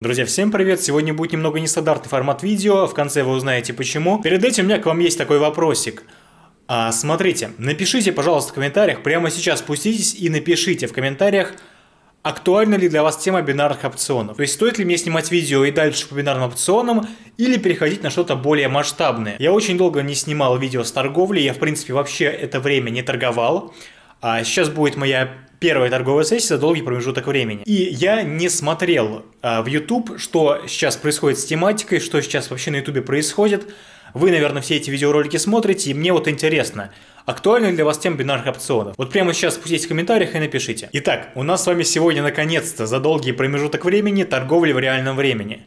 Друзья, всем привет! Сегодня будет немного нестандартный формат видео, в конце вы узнаете почему. Перед этим у меня к вам есть такой вопросик. А, смотрите, напишите, пожалуйста, в комментариях, прямо сейчас спуститесь и напишите в комментариях, актуальна ли для вас тема бинарных опционов. То есть стоит ли мне снимать видео и дальше по бинарным опционам, или переходить на что-то более масштабное. Я очень долго не снимал видео с торговли, я в принципе вообще это время не торговал. А сейчас будет моя первая торговая сессия за долгий промежуток времени. И я не смотрел а, в YouTube, что сейчас происходит с тематикой, что сейчас вообще на YouTube происходит. Вы, наверное, все эти видеоролики смотрите, и мне вот интересно, актуальна ли для вас тема бинарных опционов? Вот прямо сейчас спуститесь в комментариях и напишите. Итак, у нас с вами сегодня наконец-то за долгий промежуток времени торговля в реальном времени.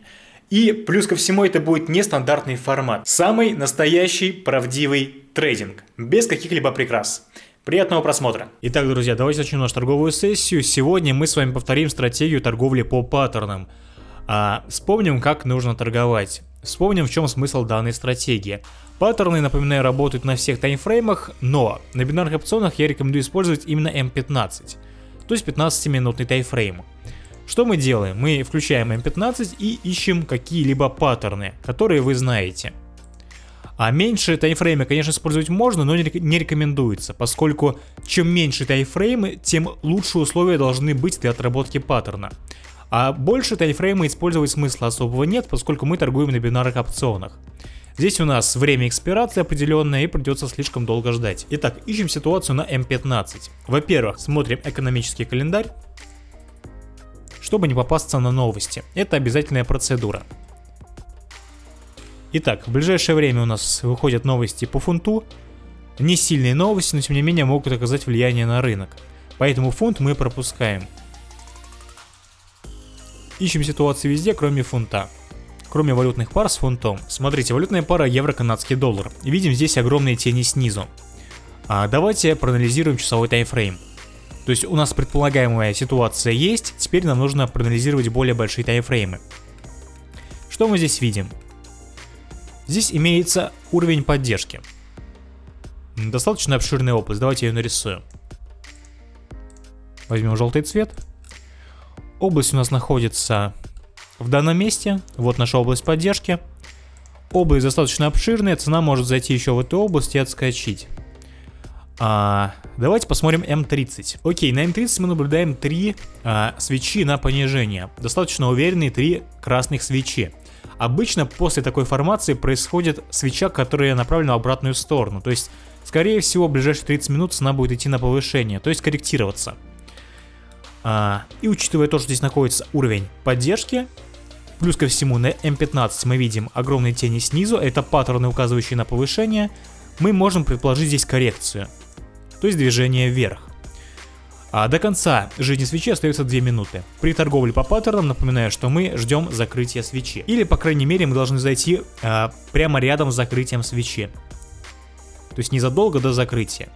И плюс ко всему это будет нестандартный формат. Самый настоящий правдивый трейдинг, без каких-либо прикрас. Приятного просмотра. Итак, друзья, давайте начнем нашу торговую сессию. Сегодня мы с вами повторим стратегию торговли по паттернам. А, вспомним, как нужно торговать. Вспомним, в чем смысл данной стратегии. Паттерны, напоминаю, работают на всех таймфреймах, но на бинарных опционах я рекомендую использовать именно М15, то есть 15-минутный таймфрейм. Что мы делаем? Мы включаем М15 и ищем какие-либо паттерны, которые вы знаете. А меньше таймфреймы, конечно, использовать можно, но не рекомендуется, поскольку чем меньше таймфреймы, тем лучше условия должны быть для отработки паттерна. А больше таймфрейма использовать смысла особого нет, поскольку мы торгуем на бинарных опционах. Здесь у нас время экспирации определенное и придется слишком долго ждать. Итак, ищем ситуацию на М15. Во-первых, смотрим экономический календарь, чтобы не попасться на новости. Это обязательная процедура. Итак, в ближайшее время у нас выходят новости по фунту. Не сильные новости, но тем не менее могут оказать влияние на рынок. Поэтому фунт мы пропускаем. Ищем ситуации везде, кроме фунта. Кроме валютных пар с фунтом. Смотрите, валютная пара евро-канадский доллар. Видим здесь огромные тени снизу. А давайте проанализируем часовой таймфрейм. То есть у нас предполагаемая ситуация есть, теперь нам нужно проанализировать более большие таймфреймы. Что мы здесь видим? Здесь имеется уровень поддержки. Достаточно обширная область, давайте ее нарисуем. Возьмем желтый цвет. Область у нас находится в данном месте. Вот наша область поддержки. Область достаточно обширная, цена может зайти еще в эту область и отскочить. А, давайте посмотрим М30. Окей, на М30 мы наблюдаем три а, свечи на понижение. Достаточно уверенные три красных свечи. Обычно после такой формации происходит свеча, которая направлена в обратную сторону. То есть, скорее всего, в ближайшие 30 минут цена будет идти на повышение, то есть корректироваться. А, и учитывая то, что здесь находится уровень поддержки, плюс ко всему на М15 мы видим огромные тени снизу, это паттерны, указывающие на повышение, мы можем предположить здесь коррекцию, то есть движение вверх. А до конца жизни свечи остается 2 минуты. При торговле по паттернам напоминаю, что мы ждем закрытия свечи. Или по крайней мере мы должны зайти а, прямо рядом с закрытием свечи. То есть незадолго до закрытия.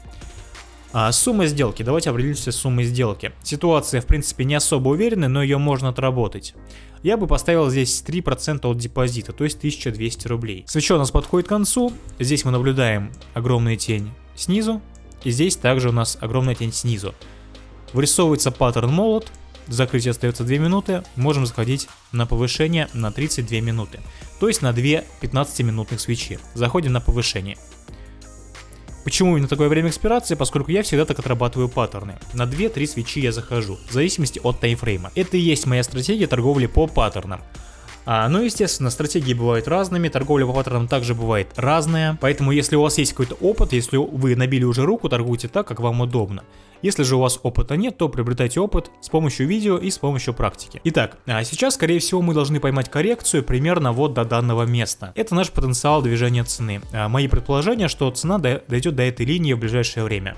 А, сумма сделки. Давайте определимся с суммой сделки. Ситуация в принципе не особо уверенная, но ее можно отработать. Я бы поставил здесь 3% от депозита, то есть 1200 рублей. Свеча у нас подходит к концу. Здесь мы наблюдаем огромную тень снизу. И здесь также у нас огромная тень снизу. Вырисовывается паттерн молот, закрытие остается 2 минуты, можем заходить на повышение на 32 минуты, то есть на 2 15-минутных свечи. Заходим на повышение. Почему именно такое время экспирации? Поскольку я всегда так отрабатываю паттерны. На 2-3 свечи я захожу, в зависимости от таймфрейма. Это и есть моя стратегия торговли по паттернам. А, ну, естественно, стратегии бывают разными, торговля по паттернам также бывает разная, поэтому если у вас есть какой-то опыт, если вы набили уже руку, торгуйте так, как вам удобно. Если же у вас опыта нет, то приобретайте опыт с помощью видео и с помощью практики. Итак, а сейчас, скорее всего, мы должны поймать коррекцию примерно вот до данного места. Это наш потенциал движения цены. А, мои предположения, что цена дойдет до этой линии в ближайшее время.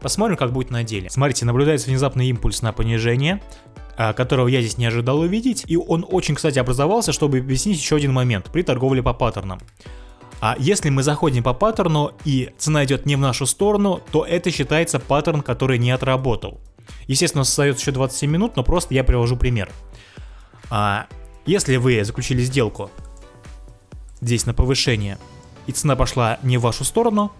Посмотрим, как будет на деле. Смотрите, наблюдается внезапный импульс на понижение. А, которого я здесь не ожидал увидеть, и он очень, кстати, образовался, чтобы объяснить еще один момент при торговле по паттернам. А если мы заходим по паттерну и цена идет не в нашу сторону, то это считается паттерн, который не отработал. Естественно, остается еще 27 минут, но просто я привожу пример. А если вы заключили сделку здесь на повышение, и цена пошла не в вашу сторону,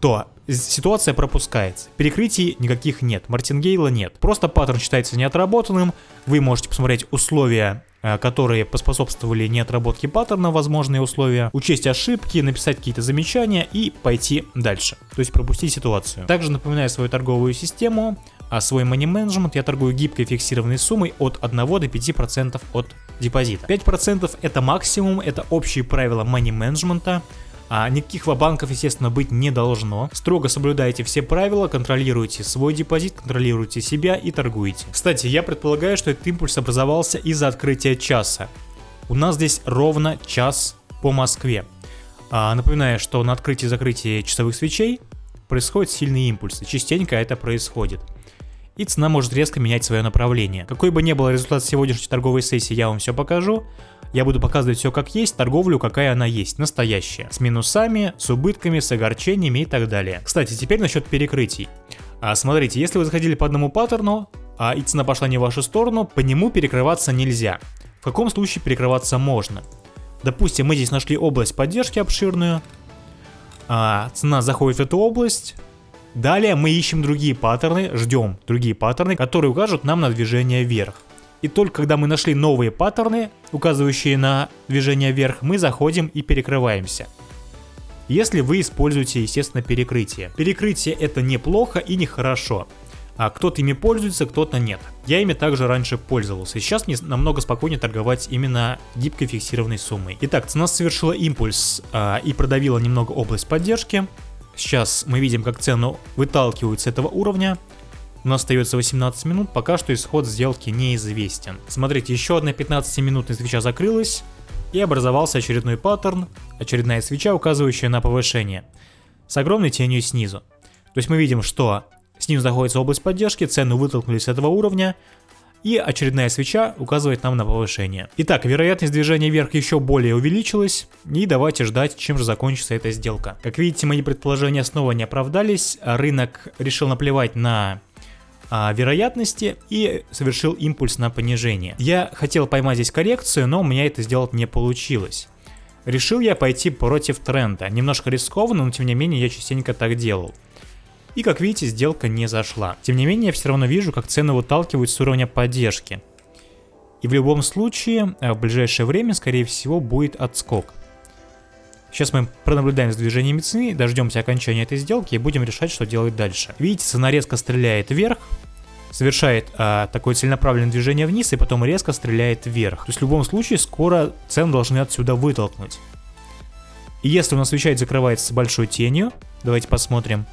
то ситуация пропускается. Перекрытий никаких нет, мартингейла нет. Просто паттерн считается неотработанным, вы можете посмотреть условия э, которые поспособствовали неотработке паттерна, возможные условия, учесть ошибки, написать какие-то замечания и пойти дальше, то есть пропустить ситуацию. Также напоминаю свою торговую систему, а свой money management я торгую гибкой фиксированной суммой от 1 до 5% от депозита. 5% это максимум, это общие правила money management, а никаких вабанков, естественно, быть не должно. Строго соблюдайте все правила, контролируйте свой депозит, контролируйте себя и торгуйте. Кстати, я предполагаю, что этот импульс образовался из-за открытия часа. У нас здесь ровно час по Москве. А, напоминаю, что на открытии закрытии часовых свечей происходят сильные импульсы. Частенько это происходит и цена может резко менять свое направление. Какой бы ни был результат сегодняшней торговой сессии, я вам все покажу. Я буду показывать все как есть, торговлю какая она есть, настоящая. С минусами, с убытками, с огорчениями и так далее. Кстати, теперь насчет перекрытий. А, смотрите, если вы заходили по одному паттерну, а и цена пошла не в вашу сторону, по нему перекрываться нельзя. В каком случае перекрываться можно? Допустим, мы здесь нашли область поддержки обширную, а цена заходит в эту область, Далее мы ищем другие паттерны, ждем другие паттерны, которые укажут нам на движение вверх. И только когда мы нашли новые паттерны, указывающие на движение вверх, мы заходим и перекрываемся. Если вы используете, естественно, перекрытие. Перекрытие это неплохо и нехорошо. А кто-то ими пользуется, кто-то нет. Я ими также раньше пользовался. Сейчас мне намного спокойнее торговать именно гибкой фиксированной суммой. Итак, цена совершила импульс а, и продавила немного область поддержки. Сейчас мы видим, как цену выталкивают с этого уровня. У нас остается 18 минут, пока что исход сделки неизвестен. Смотрите, еще одна 15-минутная свеча закрылась, и образовался очередной паттерн, очередная свеча, указывающая на повышение, с огромной тенью снизу. То есть мы видим, что снизу находится область поддержки, цену вытолкнули с этого уровня, и очередная свеча указывает нам на повышение. Итак, вероятность движения вверх еще более увеличилась, и давайте ждать, чем же закончится эта сделка. Как видите, мои предположения снова не оправдались, рынок решил наплевать на а, вероятности и совершил импульс на понижение. Я хотел поймать здесь коррекцию, но у меня это сделать не получилось. Решил я пойти против тренда. Немножко рискованно, но тем не менее я частенько так делал. И как видите, сделка не зашла. Тем не менее, я все равно вижу, как цены выталкивают с уровня поддержки. И в любом случае, э, в ближайшее время, скорее всего, будет отскок. Сейчас мы пронаблюдаем за движением цены, дождемся окончания этой сделки и будем решать, что делать дальше. Видите, цена резко стреляет вверх, совершает а, такое целенаправленное движение вниз и потом резко стреляет вверх. То есть в любом случае скоро цену должны отсюда вытолкнуть. И если у нас свеча закрывается большой тенью, давайте посмотрим,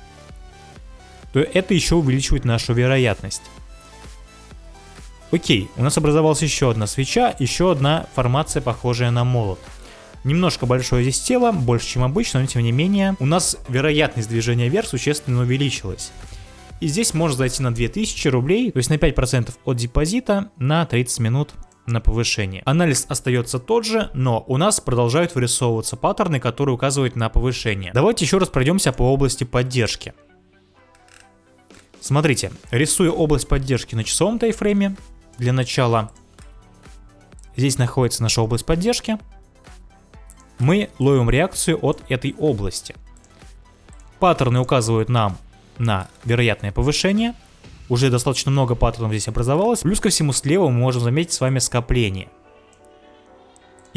то это еще увеличивает нашу вероятность. Окей, у нас образовалась еще одна свеча, еще одна формация, похожая на молот. Немножко большое здесь тело, больше чем обычно, но тем не менее, у нас вероятность движения вверх существенно увеличилась. И здесь можно зайти на 2000 рублей, то есть на 5% от депозита на 30 минут на повышение. Анализ остается тот же, но у нас продолжают вырисовываться паттерны, которые указывают на повышение. Давайте еще раз пройдемся по области поддержки. Смотрите, рисую область поддержки на часовом тайфрейме. Для начала здесь находится наша область поддержки. Мы ловим реакцию от этой области. Паттерны указывают нам на вероятное повышение. Уже достаточно много паттернов здесь образовалось. Плюс ко всему слева мы можем заметить с вами скопление.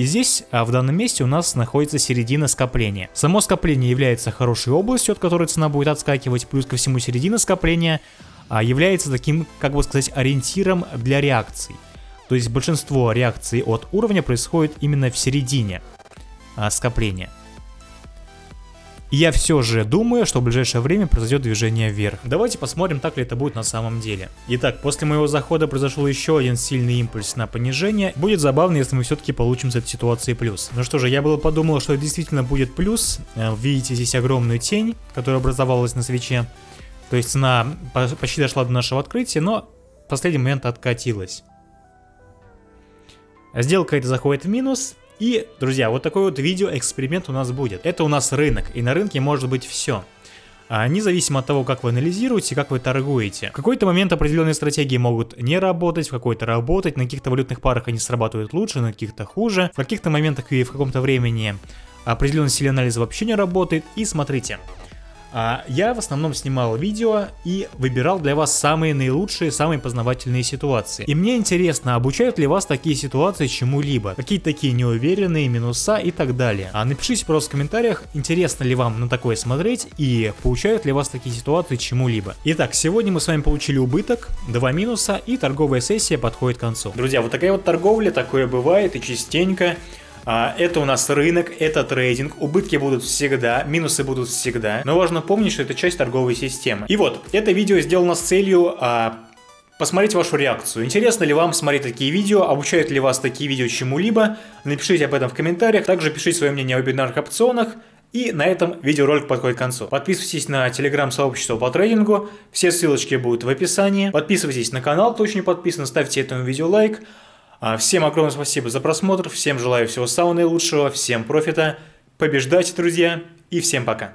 И здесь, а в данном месте у нас находится середина скопления. Само скопление является хорошей областью, от которой цена будет отскакивать, плюс ко всему середина скопления а, является таким, как бы сказать, ориентиром для реакций. То есть большинство реакций от уровня происходит именно в середине а, я все же думаю, что в ближайшее время произойдет движение вверх. Давайте посмотрим, так ли это будет на самом деле. Итак, после моего захода произошел еще один сильный импульс на понижение. Будет забавно, если мы все-таки получим с этой ситуации плюс. Ну что же, я было подумал, что действительно будет плюс. Э, видите здесь огромную тень, которая образовалась на свече. То есть цена почти дошла до нашего открытия, но в последний момент откатилась. Сделка это заходит в минус, и, друзья, вот такой вот видео-эксперимент у нас будет. Это у нас рынок, и на рынке может быть все. А, независимо от того, как вы анализируете, как вы торгуете. В какой-то момент определенные стратегии могут не работать, в какой-то работать, на каких-то валютных парах они срабатывают лучше, на каких-то хуже. В каких-то моментах и в каком-то времени определенный стиль анализа вообще не работает. И смотрите, А я в основном снимал видео и выбирал для вас самые наилучшие, самые познавательные ситуации. И мне интересно, обучают ли вас такие ситуации чему-либо? Какие такие неуверенные минуса и так далее. А напишите просто в комментариях, интересно ли вам на такое смотреть и получают ли вас такие ситуации чему-либо. Итак, сегодня мы с вами получили убыток, два минуса и торговая сессия подходит к концу. Друзья, вот такая вот торговля, такое бывает и частенько. А, это у нас рынок, это трейдинг, убытки будут всегда, минусы будут всегда, но важно помнить, что это часть торговой системы. И вот, это видео сделано с целью а, посмотреть вашу реакцию. Интересно ли вам смотреть такие видео, обучают ли вас такие видео чему-либо, напишите об этом в комментариях, также пишите свое мнение о бинарных опционах, и на этом видеоролик подходит к концу. Подписывайтесь на телеграм-сообщество по трейдингу, все ссылочки будут в описании. Подписывайтесь на канал, кто еще не подписан, ставьте этому видео лайк. А, всем огромное спасибо за просмотр, всем желаю всего самого наилучшего, всем профита, побеждайте, друзья, и всем пока.